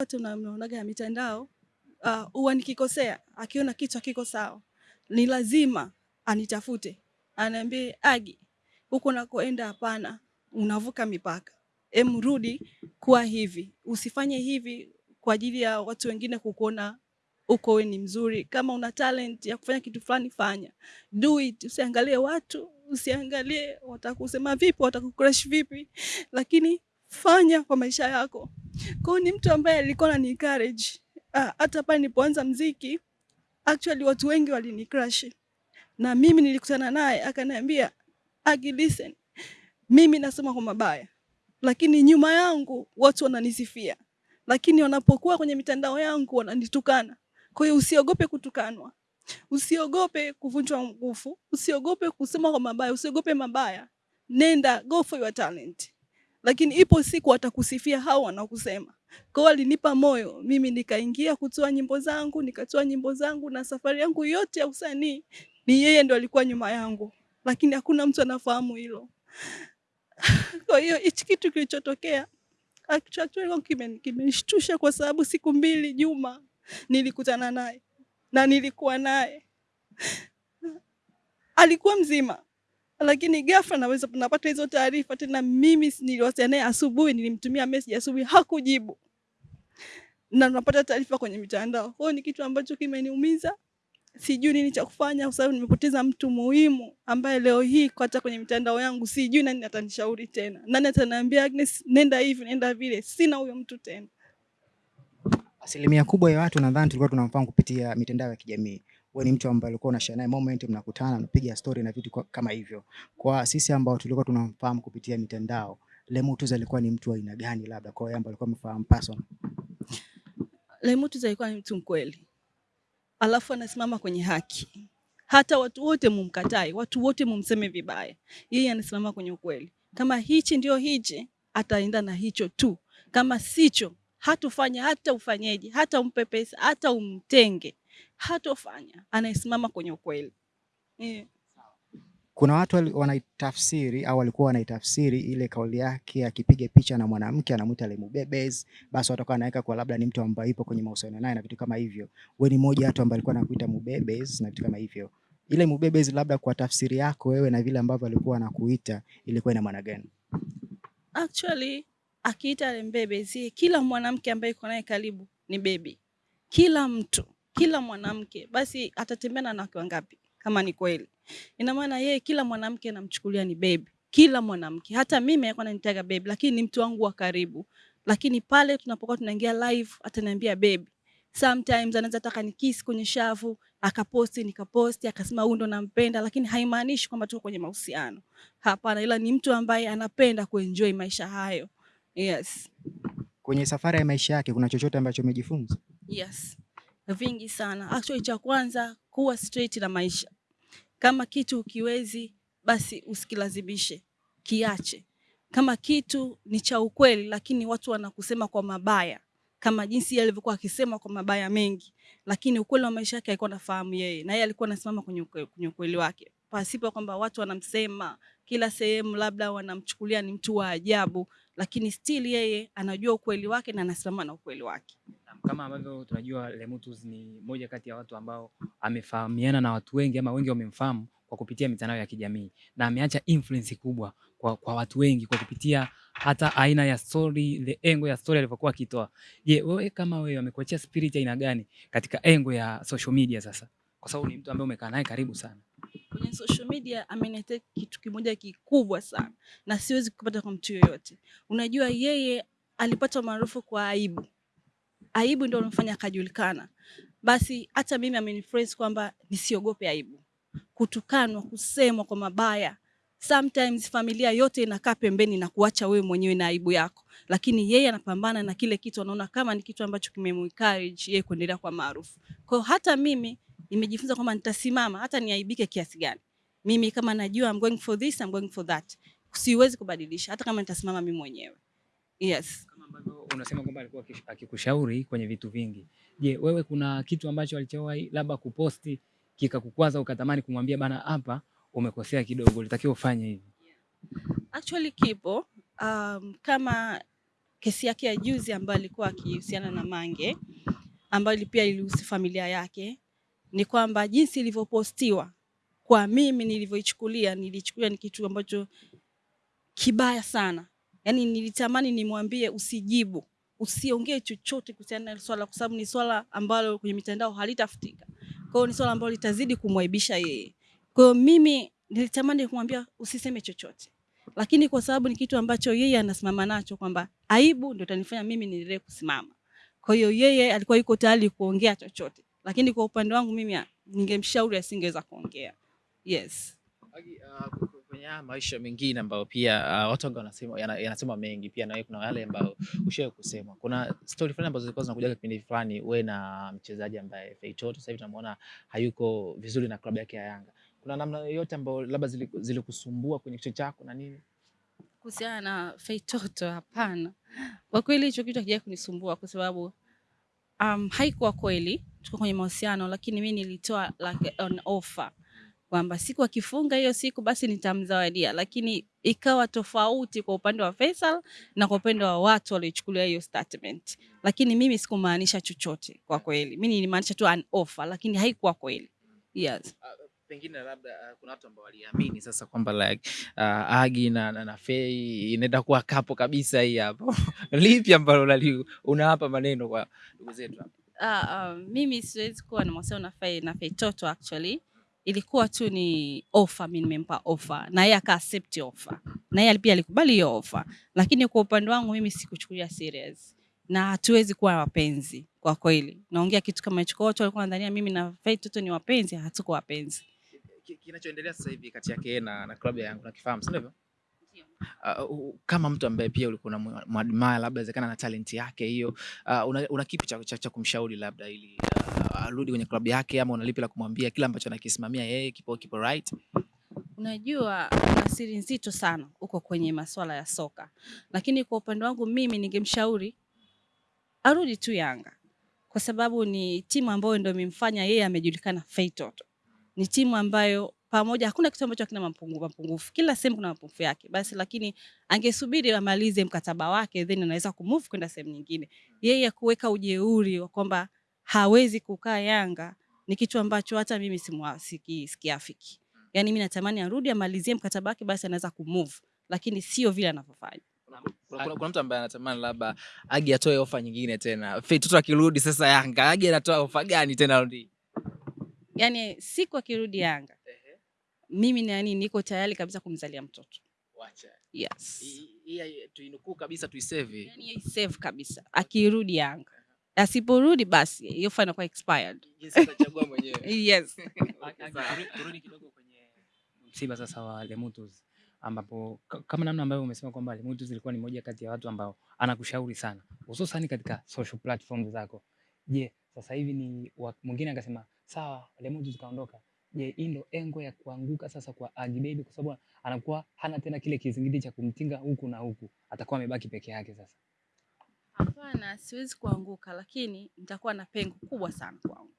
wote unaonaga ya mitandao huwa, uh, nikikosea, akiona kitu hakiko sawa, ni lazima anitafute, aniambie Agi, huko nakoenda hapana, unavuka mipaka, em, rudi kuwa hivi, usifanye hivi kwa ajili ya watu wengine kukuona uko we ni mzuri. Kama una talent ya kufanya kitu fulani, fanya, do it. Usiangalie watu, usiangalie watakusema vipi, watakukrush vipi, lakini fanya kwa maisha yako. Kwa hiyo ni mtu ambaye alikuwa anani encourage courage. hata pale nilipoanza mziki, actually watu wengi walini crush na mimi nilikutana naye akaniambia, Agi, listen, mimi nasema kwa mabaya, lakini nyuma yangu watu wananisifia, lakini wanapokuwa kwenye mitandao yangu wananitukana. Kwa hiyo usiogope kutukanwa, usiogope kuvunjwa nguvu, usiogope kusema kwa mabaya, usiogope mabaya, nenda, go for your talent, lakini ipo siku watakusifia hao wanakusema. Kwa hiyo alinipa moyo mimi, nikaingia kutoa nyimbo zangu, nikatoa nyimbo zangu, na safari yangu yote ya usanii ni yeye ndo alikuwa nyuma yangu, lakini hakuna mtu anafahamu hilo. Kwa hiyo hichi kitu kilichotokea kimenishtusha kwa sababu siku mbili Juma nilikutana naye na nilikuwa naye, alikuwa mzima, lakini ghafla naweza napata hizo taarifa tena. Mimi niliwasiliana naye asubuhi, nilimtumia message asubuhi, hakujibu na napata taarifa kwenye mitandao. Kwa hiyo ni kitu ambacho kimeniumiza, sijui nini cha kufanya, kwa sababu nimepoteza mtu muhimu ambaye leo hii hata kwenye mitandao yangu sijui nani atanishauri tena, nani ataniambia Agnes, nenda hivi nenda vile. Sina huyo mtu tena. Asilimia kubwa ya watu nadhani tulikuwa tunamfahamu kupitia mitandao ya kijamii. Wewe ni mtu ambaye ulikuwa unashare naye moment, mnakutana, mnapiga story na vitu kama hivyo. Kwa sisi ambao tulikuwa tunamfahamu kupitia mitandao, Lemutuza alikuwa ni mtu wa aina gani, labda kwa yeye ambaye alikuwa wamefahamu person? Lemutuza alikuwa ni mtu mkweli, alafu anasimama kwenye haki. Hata watu wote mumkatai, watu wote mumseme vibaya, yeye anasimama kwenye ukweli. Kama hichi ndio hichi, ataenda na hicho tu. Kama sicho hatufanya hata ufanyeje, hata umpe pesa, hata umtenge, hatofanya. Anayesimama kwenye ukweli yeah. Kuna watu wanaitafsiri au walikuwa wanaitafsiri ile kauli yake, akipiga picha na mwanamke anamwita lemubebezi, basi watakuwa anaweka kwa labda ni mtu ambaye yupo kwenye mahusiano naye na vitu kama hivyo. Wewe ni mmoja watu ambaye alikuwa anakuita mubebezi na vitu kama hivyo. Ile mubebezi, labda kwa tafsiri yako wewe na vile ambavyo alikuwa anakuita, ilikuwa ina maana gani? Actually akiita lembebezi, kila mwanamke ambaye yuko naye karibu ni bebi. Kila mtu, kila mwanamke basi atatembea na wanawake wangapi? Kama ni kweli, ina maana yeye kila mwanamke anamchukulia ni bebi, kila mwanamke. Hata mimi alikuwa ananitaga bebi, lakini ni mtu wangu wa karibu. Lakini pale tunapokuwa tunaingia live, ataniambia bebi. Sometimes anaweza taka nikisi kwenye shavu, akaposti nikaposti, akasema huyu ndo nampenda, lakini haimaanishi kwamba tuko kwenye mahusiano. Hapana, ila ni mtu ambaye anapenda kuenjoy maisha hayo. Yes. Kwenye safari ya maisha yake kuna chochote ambacho umejifunza? Yes. Vingi sana. Actually, cha kwanza kuwa straight na maisha. Kama kitu ukiwezi, basi usikilazimishe, kiache. Kama kitu ni cha ukweli, lakini watu wanakusema kwa mabaya, kama jinsi yeye alivyokuwa akisema kwa mabaya mengi, lakini ukweli wa maisha yake alikuwa anafahamu yeye, na yeye alikuwa anasimama kwenye kwenye ukweli wake, pasipo kwamba watu wanamsema kila sehemu, labda wanamchukulia ni mtu wa ajabu, lakini still yeye anajua ukweli wake na anasimama na ukweli wake. Kama ambavyo tunajua Lemutus ni moja kati ya watu ambao amefahamiana na watu wengi ama wengi wamemfahamu kwa kupitia mitandao ya kijamii na ameacha influence kubwa kwa, kwa watu wengi kwa kupitia hata aina ya story, the engo ya story alivyokuwa akitoa. Je, wewe kama wewe amekuachia spirit aina gani katika engo ya social media sasa? Kwa sababu ni mtu ambaye umekaa naye karibu sana kwenye social media ameniletea kitu kimoja kikubwa sana na siwezi kupata kwa mtu yoyote. Unajua, yeye alipata maarufu kwa aibu. Aibu ndio inamfanya akajulikana. Basi hata mimi amenifresh kwamba nisiogope aibu, kutukanwa, kusemwa kwa mabaya. Sometimes familia yote inakaa pembeni na kuacha wewe mwenyewe na aibu yako, lakini yeye anapambana na kile kitu, anaona kama ni kitu ambacho kimemuencourage yeye kuendelea kwa maarufu. Kwa hata mimi nimejifunza kwamba nitasimama hata niaibike kiasi gani. Mimi kama najua I'm going for this, I'm going for that. Siwezi kubadilisha hata kama nitasimama mimi mwenyewe. Yes. Kama ambavyo unasema kwamba alikuwa akikushauri kwenye vitu vingi. Je, wewe kuna kitu ambacho alichowahi labda kuposti kikakukwaza ukatamani kumwambia bana, hapa umekosea kidogo, ulitakiwa ufanye hivi? Actually kipo um, kama kesi yake ya juzi ambayo alikuwa akihusiana na Mange ambayo pia ilihusu familia yake, ni kwamba jinsi ilivyopostiwa kwa mimi nilivyoichukulia, nilichukulia ni kitu ambacho kibaya sana. Yaani nilitamani nimwambie usijibu, usiongee chochote kuhusiana na swala, kwa sababu ni swala ambalo kwenye mitandao halitafutika. Kwa hiyo ni swala ambalo litazidi kumwaibisha yeye. Kwa hiyo mimi nilitamani kumwambia usiseme chochote, lakini kwa sababu ni kitu ambacho yeye anasimama nacho kwamba aibu ndio itanifanya mimi niendelee kusimama. Kwa hiyo yeye alikuwa yuko tayari kuongea chochote, lakini kwa upande wangu mimi ningemshauri asingeweza kuongea. Yes. Agi, uh, haya maisha mengine ambayo pia uh, watu wengi wanasema yana- yanasema mengi pia na wewe kuna yale ambayo ushawahi kusema. Kuna story fulani ambazo zilikuwa zinakuja kipindi fulani, wewe na mchezaji ambaye Feitoto sasa hivi tunamuona hayuko vizuri na klabu yake ya Yanga. Kuna namna yoyote ambayo labda zilikusumbua zilikusumbua kwenye kichwa chako na nini? Kuhusiana na Feitoto, hapana. Kwa kweli hicho kitu hakija kunisumbua kwa sababu um, haikuwa kweli tuko kwenye mahusiano, lakini mimi nilitoa like an offer kwamba siku akifunga hiyo siku basi nitamzawadia, lakini ikawa tofauti kwa upande wa Faisal na kwa upande wa watu waliochukulia hiyo statement, lakini mimi sikumaanisha chochote kwa kweli. mimi nilimaanisha tu an offer, lakini haikuwa kweli. Yes. Pengine labda uh, kuna watu ambao waliamini sasa kwamba like uh, Agi na, na, na Fei inaenda kuwa kapo kabisa hii hapo. Lipi ambalo unawapa maneno kwa ndugu zetu hapa? Ah, uh, mimi siwezi kuwa na mahusiano na Fei na Fei Toto actually. Ilikuwa tu ni offer, mimi nimempa offer na yeye aka accept offer. Na yeye pia alikubali hiyo offer. Lakini kwa upande wangu mimi sikuchukulia serious. Na hatuwezi kuwa wapenzi kwa kweli. Naongea kitu kama hicho watu walikuwa wanadhania mimi na Faith Toto ni wapenzi, hatuko wapenzi. Kinachoendelea sasa hivi kati yake na, na klabu yangu nakifahamu, si ndivyo? Uh, kama mtu ambaye pia ulikuwa unamwadmire labda inawezekana na talenti yake hiyo, uh, una, una kipi cha, cha, cha kumshauri labda ili uh, arudi kwenye klabu yake, ama unalipi la kumwambia kile ambacho anakisimamia yeye kipo kipo right? Unajua asiri siri nzito sana uko kwenye masuala ya soka, lakini kwa upande wangu mimi ningemshauri arudi tu Yanga kwa sababu ni timu ambayo ndio imemfanya yeye amejulikana Feitoto. Ni timu ambayo pamoja, hakuna kitu ambacho hakina mapungufu mapungufu, kila sehemu kuna mapungufu yake, basi lakini angesubiri amalize mkataba wake, then anaweza kumove kwenda sehemu nyingine. Yeye kuweka ujeuri wa kwamba hawezi kukaa Yanga ni kitu ambacho hata mimi sikiafiki. Yani mimi natamani arudi amalizie mkataba wake, basi anaweza kumove, lakini sio vile anavyofanya. Kuna, mtu ambaye anatamani labda Agi atoe ofa nyingine tena, Feitoto akirudi sasa Yanga, Agi anatoa ofa gani tena rudi? Yani siku akirudi Yanga, mimi nani niko tayari kabisa kumzalia mtoto. Wacha Yes. Hii- tuinukuu kabisa tuisave. Yani kabisa akirudi Yanga. Asiporudi basi hiyo fine inakuwa expired. Yes. Turudi- kidogo kwenye msiba sasa wa Lemutus ambapo kama namna ambavyo umesema kwamba Lemutus ilikuwa ni moja kati ya watu ambao anakushauri sana hususan katika social platforms zako. Je, sasa hivi ni mwingine akasema sawa, Lemutus kaondoka. Je, hii ndo engo ya kuanguka sasa kwa Agi kwa sababu anakuwa hana tena kile kizingiti cha kumtinga huku na huku, atakuwa amebaki peke yake sasa. Hapana, siwezi kuanguka, lakini nitakuwa na pengo kubwa sana kwangu.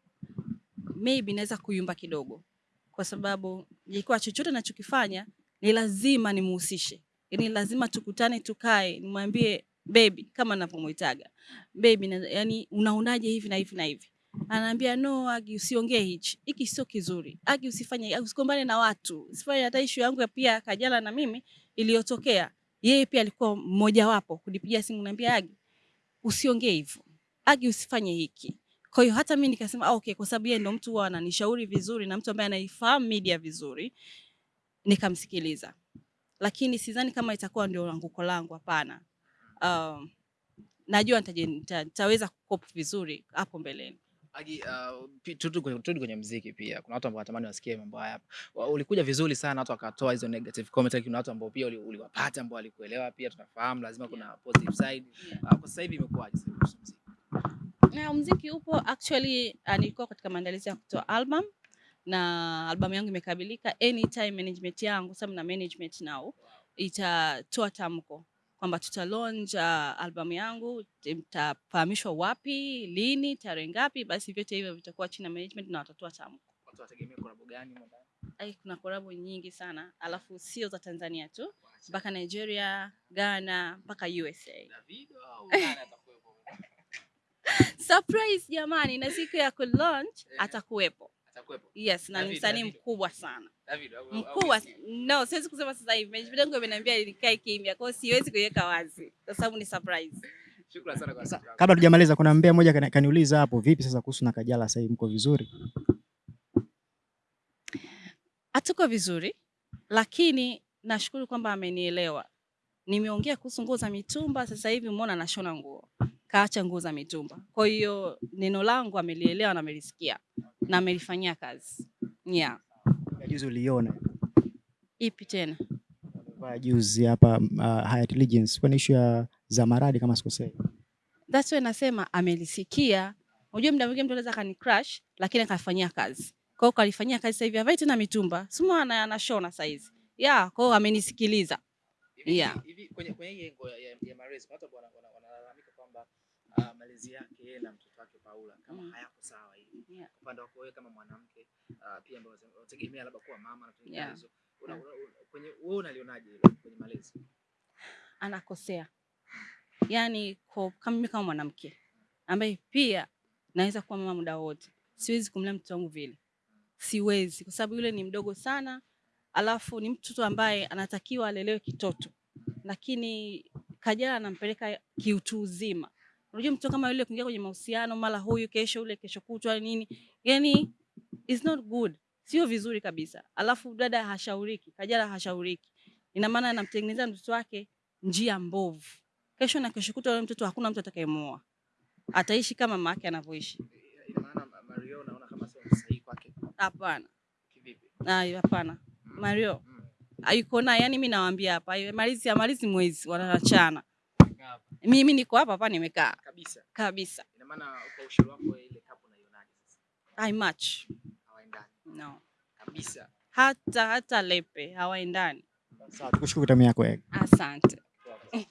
Maybe naweza kuyumba kidogo, kwa sababu ilikuwa chochote nachokifanya ni lazima nimuhusishe, yani lazima tukutane, tukae, nimwambie baby, kama navyomuitaga baby na, yani unaonaje hivi na hivi na hivi anaambia no, Agi usiongee hichi, hiki sio kizuri. Agi usifanye, usikombane na watu, usifanye hata issue yangu ya pia Kajala na mimi iliyotokea. Yeye pia alikuwa mmoja wapo kunipigia simu, naambia Agi usiongee hivyo, Agi usifanye hiki. Kwa hiyo hata mimi nikasema ah, okay, kwa sababu yeye ndo mtu huwa ananishauri vizuri na mtu ambaye anaifahamu media vizuri, nikamsikiliza, lakini sidhani kama itakuwa ndio anguko langu, hapana. Um, najua nitaweza kucope vizuri hapo mbeleni. Agi, uh, turudi kwenye, turudi kwenye mziki pia. Kuna watu ambao wanatamani wasikie mambo haya hapa. Ulikuja vizuri sana, watu wakatoa hizo negative comment, lakini kuna watu ambao pia uli- uliwapata ambao walikuelewa pia. Tunafahamu lazima kuna positive side. Uh, kwa sasa hivi imekuwaje sasa kuhusu mziki? Na mziki upo actually, uh, nilikuwa katika maandalizi ya kutoa album na albamu yangu imekabilika. Anytime management yangu, sababu na management now, itatoa tamko kwamba tuta launch uh, albamu yangu, itafahamishwa wapi, lini, tarehe ngapi, basi vyote hivyo vitakuwa chini ya management na watatoa tamko. Watu wategemea collab gani? Ai, kuna kolabo nyingi sana, alafu sio za Tanzania tu, mpaka Nigeria, Ghana, mpaka USA. Davido au nani atakuwepo? Surprise jamani, na siku ya ku launch atakuwepo. Atakuwepo. Yes, na ni msanii mkubwa sana. Au No, siwezi kusema sasa hivi. Management yangu imeniambia nikae kimya, kwa hiyo siwezi kuiweka wazi kwa sababu ni surprise. Shukrani sana kwa sababu. Kabla tujamaliza, kuna mbea moja kaniuliza hapo, vipi sasa kuhusu na Kajala, sasa hivi mko vizuri? Hatuko vizuri, lakini nashukuru kwamba amenielewa. Nimeongea kuhusu nguo za mitumba, sasa hivi umeona nashona nguo, kaacha nguo za mitumba. Kwa hiyo neno langu amelielewa na amelisikia na amelifanyia kazi. Yeah. Ya Juzi uliona Ipi tena? kwa juzi hapa uh, Hyatt Legends kwa issue ya Zamaradi kama sikosei. That's why nasema amelisikia. Unajua mda mwingine mtu anaweza kani crush lakini akafanyia kazi. Kwa hiyo kalifanyia kazi sasa hivi avai tena mitumba. sumu ana anashona sasa hizi. Yeah, kwa hiyo amenisikiliza. Hivi- Yeah. hivi kwenye kwenye hii engo ya, ya, ya Marezi watu wana- wana- wanalalamika kwamba uh, malezi yake yeye na mtoto wake Paula kama Mm. hayako sawa hivi. Yeah. Upande wako wewe kama mwanamke uh, pia ambao unategemea labda kuwa mama na vitu Yeah. hizo. Una, una, una, kwenye wewe unalionaje hilo kwenye malezi? Anakosea. yani kwa kama mimi kama mwanamke ambaye pia naweza kuwa mama muda wote. Siwezi kumlea mtoto wangu vile. Siwezi kwa sababu yule ni mdogo sana. Alafu ni mtoto ambaye anatakiwa alelewe kitoto. Lakini Kajala anampeleka kiutu uzima. Unajua mtu kama yule kuingia kwenye mahusiano mara huyu kesho ule kesho kutwa nini? yani it's not good. Sio vizuri kabisa. Alafu dada hashauriki, Kajala hashauriki. Ina maana anamtengeneza mtoto wake njia mbovu. Kesho na kesho kutwa yule mtoto hakuna mtu atakayemuoa. Ataishi kama mama yake anavyoishi. Ina maana Ma- Mario naona kama sio sahihi kwake Hapana. kivipi? Ah, hapana. Mario Mm. hayuko naye, yani mimi nawaambia hapa, amalizi amalizi mwezi wanaachana. Mimi niko hapa hapa nimekaa Kabisa. kabisa. Ina maana kwa ushauri wako ile kapo unaionaje sasa? I match. Hawaendani No. kabisa. Hata hata lepe hawaendani. Sawa, tukushukuru kwa time yako. eh. Asante.